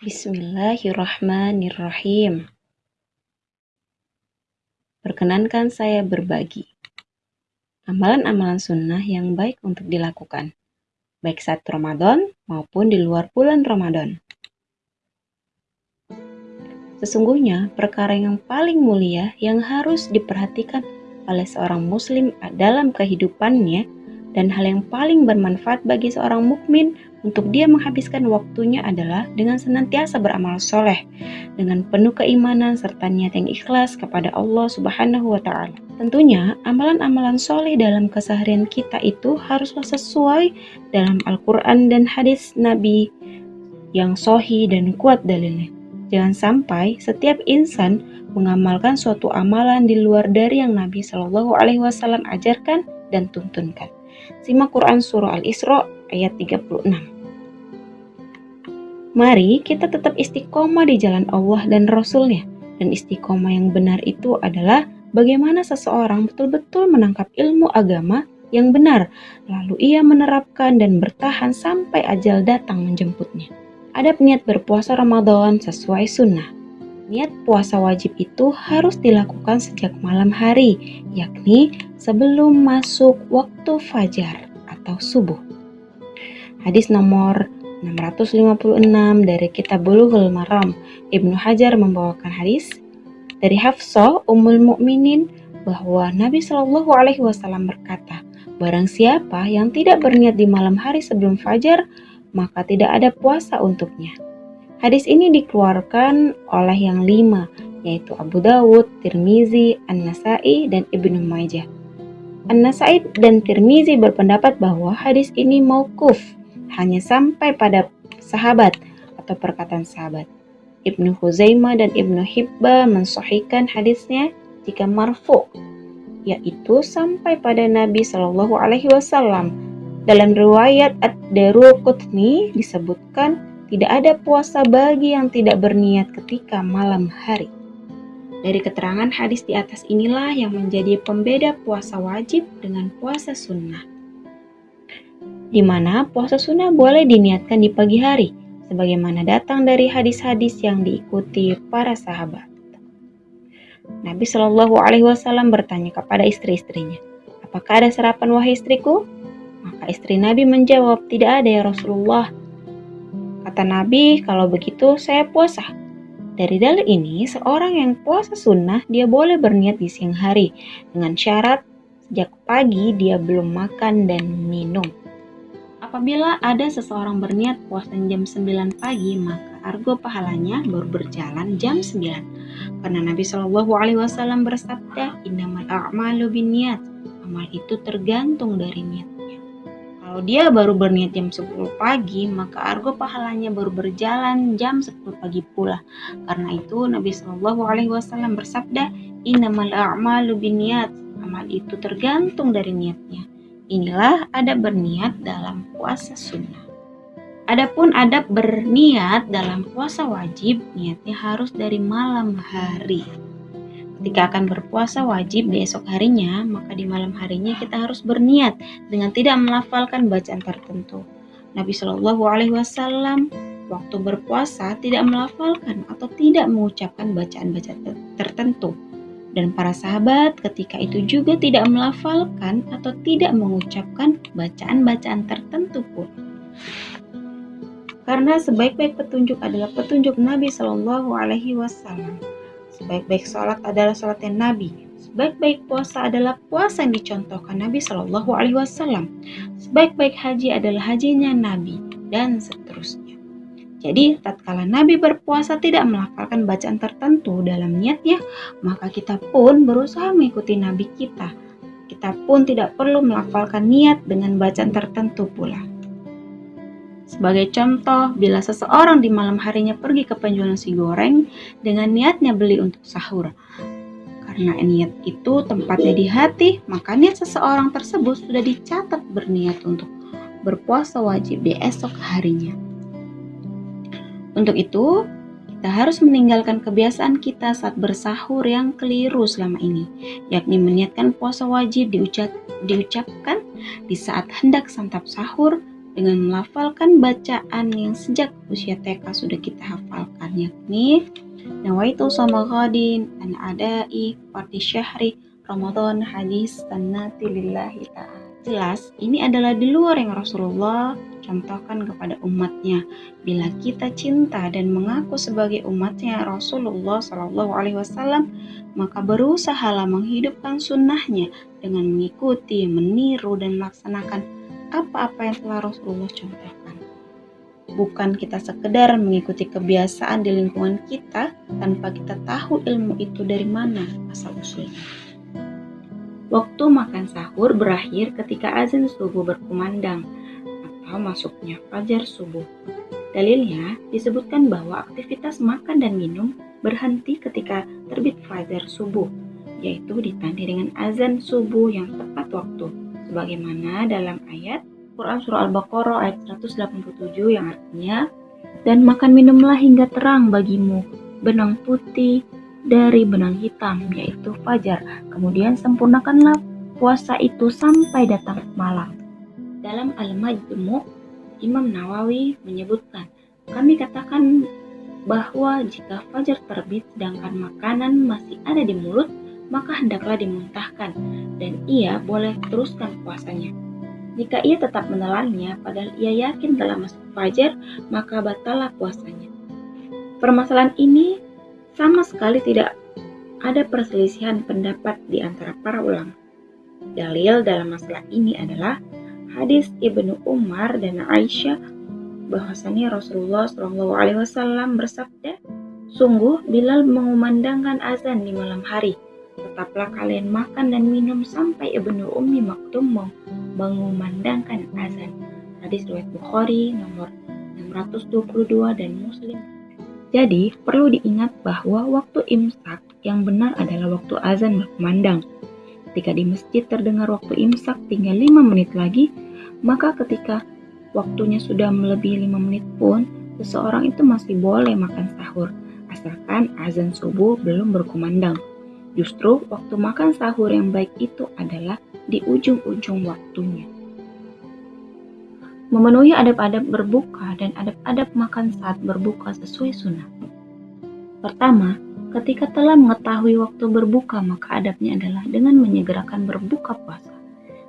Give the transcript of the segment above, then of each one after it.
Bismillahirrahmanirrahim. Perkenankan saya berbagi amalan-amalan sunnah yang baik untuk dilakukan, baik saat Ramadan maupun di luar bulan Ramadan. Sesungguhnya, perkara yang paling mulia yang harus diperhatikan oleh seorang Muslim dalam kehidupannya dan hal yang paling bermanfaat bagi seorang mukmin untuk dia menghabiskan waktunya adalah dengan senantiasa beramal soleh, dengan penuh keimanan serta niat yang ikhlas kepada Allah Subhanahu wa Ta'ala. Tentunya, amalan-amalan soleh dalam keseharian kita itu haruslah sesuai dalam Al-Quran dan hadis Nabi yang sohi dan kuat dalilnya. Jangan sampai setiap insan mengamalkan suatu amalan di luar dari yang Nabi Shallallahu Alaihi Wasallam ajarkan dan tuntunkan. Simak Quran Surah Al-Isra ayat 36. Mari kita tetap istiqomah di jalan Allah dan Rasulnya. Dan istiqomah yang benar itu adalah bagaimana seseorang betul-betul menangkap ilmu agama yang benar, lalu ia menerapkan dan bertahan sampai ajal datang menjemputnya. Adab niat berpuasa Ramadan sesuai sunnah. Niat puasa wajib itu harus dilakukan sejak malam hari, yakni sebelum masuk waktu fajar atau subuh. Hadis nomor 656 dari Kitab Bulughul Maram, Ibnu Hajar membawakan hadis dari Hafsah Ummul Mukminin bahwa Nabi Shallallahu alaihi wasallam berkata, barang siapa yang tidak berniat di malam hari sebelum fajar, maka tidak ada puasa untuknya. Hadis ini dikeluarkan oleh yang lima, yaitu Abu Dawud, Tirmizi, An-Nasai, dan Ibnu Majah. An-Nasai dan Tirmizi berpendapat bahwa hadis ini maukuf, hanya sampai pada sahabat atau perkataan sahabat. Ibnu Huzaimah dan Ibnu Hibba mensahihkan hadisnya jika marfu, yaitu sampai pada Nabi Shallallahu Alaihi Wasallam. Dalam riwayat Ad-Daruqutni disebutkan tidak ada puasa bagi yang tidak berniat ketika malam hari. Dari keterangan hadis di atas inilah yang menjadi pembeda puasa wajib dengan puasa sunnah. Di mana puasa sunnah boleh diniatkan di pagi hari, sebagaimana datang dari hadis-hadis yang diikuti para sahabat. Nabi Shallallahu Alaihi Wasallam bertanya kepada istri-istrinya, apakah ada sarapan wahai istriku? Maka istri Nabi menjawab, tidak ada ya Rasulullah. Kata Nabi, kalau begitu saya puasa. Dari dalil ini, seorang yang puasa sunnah dia boleh berniat di siang hari dengan syarat sejak pagi dia belum makan dan minum. Apabila ada seseorang berniat puasa jam 9 pagi, maka argo pahalanya baru berjalan jam 9. Karena Nabi Shallallahu alaihi wasallam bersabda, "Innamal a'malu binniyat." Amal itu tergantung dari niat. Kalau dia baru berniat jam 10 pagi, maka argo pahalanya baru berjalan jam 10 pagi pula. Karena itu Nabi Shallallahu alaihi wasallam bersabda, "Innamal a'malu binniyat." Amal itu tergantung dari niatnya. Inilah ada berniat dalam puasa sunnah. Adapun adab berniat dalam puasa wajib, niatnya harus dari malam hari. Ketika akan berpuasa wajib di esok harinya, maka di malam harinya kita harus berniat dengan tidak melafalkan bacaan tertentu. Nabi Shallallahu Alaihi Wasallam waktu berpuasa tidak melafalkan atau tidak mengucapkan bacaan-bacaan tertentu. Dan para sahabat ketika itu juga tidak melafalkan atau tidak mengucapkan bacaan-bacaan tertentu pun. Karena sebaik-baik petunjuk adalah petunjuk Nabi Shallallahu Alaihi Wasallam. Sebaik-baik sholat adalah sholatnya Nabi. Sebaik-baik puasa adalah puasa yang dicontohkan Nabi Shallallahu Alaihi Wasallam. Sebaik-baik haji adalah hajinya Nabi dan seterusnya. Jadi, tatkala Nabi berpuasa tidak melafalkan bacaan tertentu dalam niatnya, maka kita pun berusaha mengikuti Nabi kita. Kita pun tidak perlu melafalkan niat dengan bacaan tertentu pula. Sebagai contoh, bila seseorang di malam harinya pergi ke penjual nasi goreng dengan niatnya beli untuk sahur. Karena niat itu tempatnya di hati, maka niat seseorang tersebut sudah dicatat berniat untuk berpuasa wajib di esok harinya. Untuk itu, kita harus meninggalkan kebiasaan kita saat bersahur yang keliru selama ini, yakni meniatkan puasa wajib diucap, diucapkan di saat hendak santap sahur dengan melafalkan bacaan yang sejak usia TK sudah kita hafalkan yakni Nawaitu sama ghadin an adai fardi syahri Ramadan hadis tanati lillahi ta'ala. Jelas, ini adalah di luar yang Rasulullah contohkan kepada umatnya. Bila kita cinta dan mengaku sebagai umatnya Rasulullah Shallallahu Alaihi Wasallam, maka berusahalah menghidupkan sunnahnya dengan mengikuti, meniru, dan melaksanakan apa-apa yang telah Rasulullah contohkan. Bukan kita sekedar mengikuti kebiasaan di lingkungan kita tanpa kita tahu ilmu itu dari mana asal usulnya. Waktu makan sahur berakhir ketika azan subuh berkumandang atau masuknya fajar subuh. Dalilnya disebutkan bahwa aktivitas makan dan minum berhenti ketika terbit fajar subuh, yaitu ditandai dengan azan subuh yang tepat waktu, sebagaimana dalam ayat Quran Surah Al-Baqarah ayat 187 yang artinya, Dan makan minumlah hingga terang bagimu, benang putih dari benang hitam, yaitu fajar. Kemudian sempurnakanlah puasa itu sampai datang malam. Dalam Al-Majmu' Imam Nawawi menyebutkan, kami katakan bahwa jika fajar terbit sedangkan makanan masih ada di mulut, maka hendaklah dimuntahkan dan ia boleh teruskan puasanya. Jika ia tetap menelannya padahal ia yakin telah masuk fajar, maka batalah puasanya. Permasalahan ini sama sekali tidak ada perselisihan pendapat di antara para ulama. Dalil dalam masalah ini adalah hadis Ibnu Umar dan Aisyah bahwasanya Rasulullah Shallallahu Alaihi Wasallam bersabda, sungguh Bilal mengumandangkan azan di malam hari. Tetaplah kalian makan dan minum sampai Ibnu Ummi Maktum mengumandangkan azan. Hadis riwayat Bukhari nomor 622 dan Muslim jadi, perlu diingat bahwa waktu imsak yang benar adalah waktu azan berkumandang. Ketika di masjid terdengar waktu imsak tinggal 5 menit lagi, maka ketika waktunya sudah melebihi 5 menit pun, seseorang itu masih boleh makan sahur, asalkan azan subuh belum berkumandang. Justru waktu makan sahur yang baik itu adalah di ujung-ujung waktunya memenuhi adab-adab berbuka dan adab-adab makan saat berbuka sesuai sunnah. Pertama, ketika telah mengetahui waktu berbuka, maka adabnya adalah dengan menyegerakan berbuka puasa.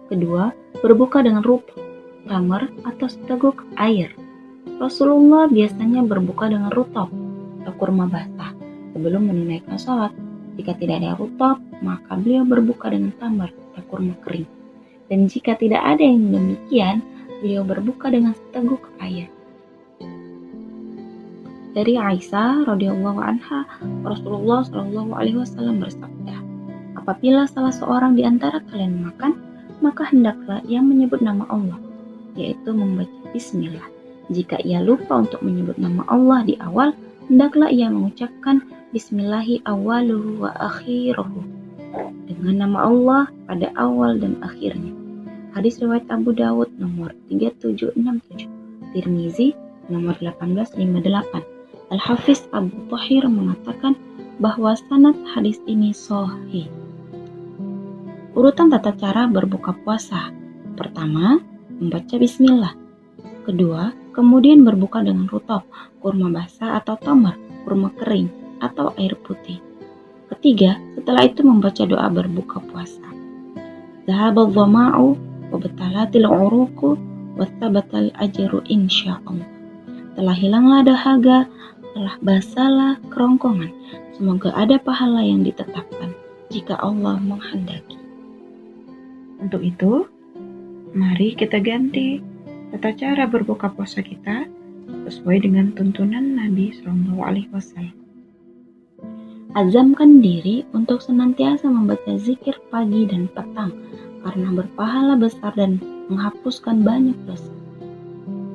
Kedua, berbuka dengan rupa, tamar, atau seteguk air. Rasulullah biasanya berbuka dengan rutop atau kurma basah sebelum menunaikan sholat. Jika tidak ada rutop, maka beliau berbuka dengan tamar atau kurma kering. Dan jika tidak ada yang demikian, beliau berbuka dengan seteguk air. Dari Aisyah radhiyallahu anha, Rasulullah shallallahu alaihi wasallam bersabda, "Apabila salah seorang di antara kalian makan, maka hendaklah ia menyebut nama Allah, yaitu membaca bismillah. Jika ia lupa untuk menyebut nama Allah di awal, hendaklah ia mengucapkan bismillahi awaluhu wa akhiruhu dengan nama Allah pada awal dan akhirnya. Hadis riwayat Abu Dawud nomor 3767, Tirmizi nomor 1858. Al-Hafiz Abu Tahir mengatakan bahwa sanad hadis ini sahih. Urutan tata cara berbuka puasa. Pertama, membaca bismillah. Kedua, kemudian berbuka dengan rutop, kurma basah atau tamar, kurma kering, atau air putih. Ketiga, setelah itu membaca doa berbuka puasa. Zahabal dhama'u wabtalatil uruku wattabatal ajru insyaallah. Telah hilanglah dahaga, telah basalah kerongkongan. Semoga ada pahala yang ditetapkan jika Allah menghendaki. Untuk itu, mari kita ganti tata cara berbuka puasa kita sesuai dengan tuntunan Nabi Shallallahu Alaihi Wasallam. Azamkan diri untuk senantiasa membaca zikir pagi dan petang karena berpahala besar dan menghapuskan banyak dosa.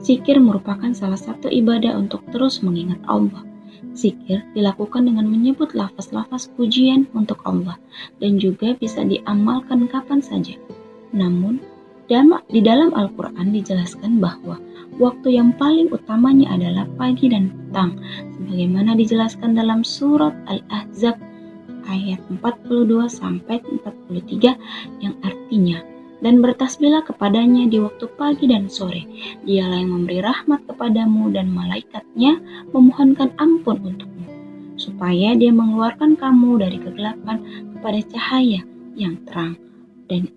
Zikir merupakan salah satu ibadah untuk terus mengingat Allah. Zikir dilakukan dengan menyebut lafaz-lafaz pujian untuk Allah dan juga bisa diamalkan kapan saja. Namun, di dalam Al-Quran dijelaskan bahwa waktu yang paling utamanya adalah pagi dan petang, sebagaimana dijelaskan dalam surat Al-Ahzab ayat 42 sampai 43 yang artinya dan bertasbihlah kepadanya di waktu pagi dan sore. Dialah yang memberi rahmat kepadamu dan malaikatnya memohonkan ampun untukmu, supaya dia mengeluarkan kamu dari kegelapan kepada cahaya yang terang. Dan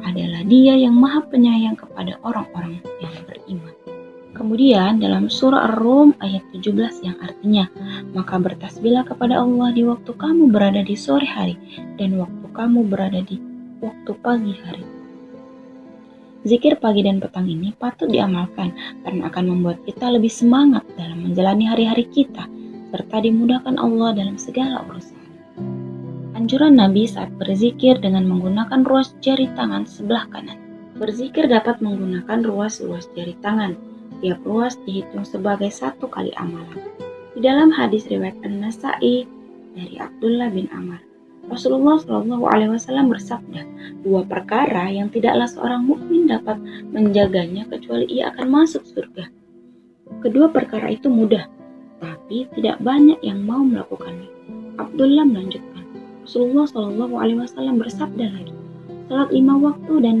adalah dia yang maha penyayang kepada orang-orang yang beriman. Kemudian dalam surah Ar-Rum ayat 17 yang artinya, maka bertasbihlah kepada Allah di waktu kamu berada di sore hari dan waktu kamu berada di waktu pagi hari. Zikir pagi dan petang ini patut diamalkan karena akan membuat kita lebih semangat dalam menjalani hari-hari kita serta dimudahkan Allah dalam segala urusan. Anjuran Nabi saat berzikir dengan menggunakan ruas jari tangan sebelah kanan. Berzikir dapat menggunakan ruas-ruas jari tangan, Tiap ruas dihitung sebagai satu kali amalan. Di dalam hadis riwayat An-Nasai dari Abdullah bin Amr, Rasulullah Shallallahu Alaihi Wasallam bersabda, dua perkara yang tidaklah seorang mukmin dapat menjaganya kecuali ia akan masuk surga. Kedua perkara itu mudah, tapi tidak banyak yang mau melakukannya. Abdullah melanjutkan, Rasulullah Shallallahu Alaihi Wasallam bersabda lagi, salat lima waktu dan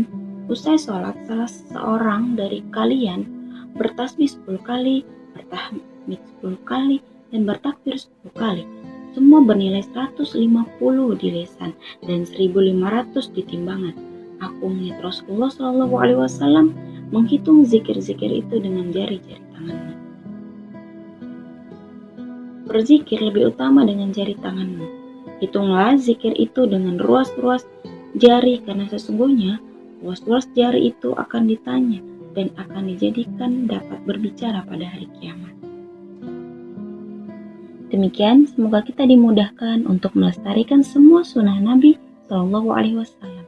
usai sholat salah seorang dari kalian bertasbih 10 kali, bertahmid 10 kali, dan bertakbir 10 kali. Semua bernilai 150 di lesan dan 1500 di timbangan. Aku melihat Rasulullah Shallallahu Alaihi Wasallam menghitung zikir-zikir itu dengan jari-jari tangannya. Berzikir lebih utama dengan jari tanganmu. Hitunglah zikir itu dengan ruas-ruas jari karena sesungguhnya ruas-ruas jari itu akan ditanya dan akan dijadikan dapat berbicara pada hari kiamat. Demikian, semoga kita dimudahkan untuk melestarikan semua sunnah Nabi Shallallahu Alaihi Wasallam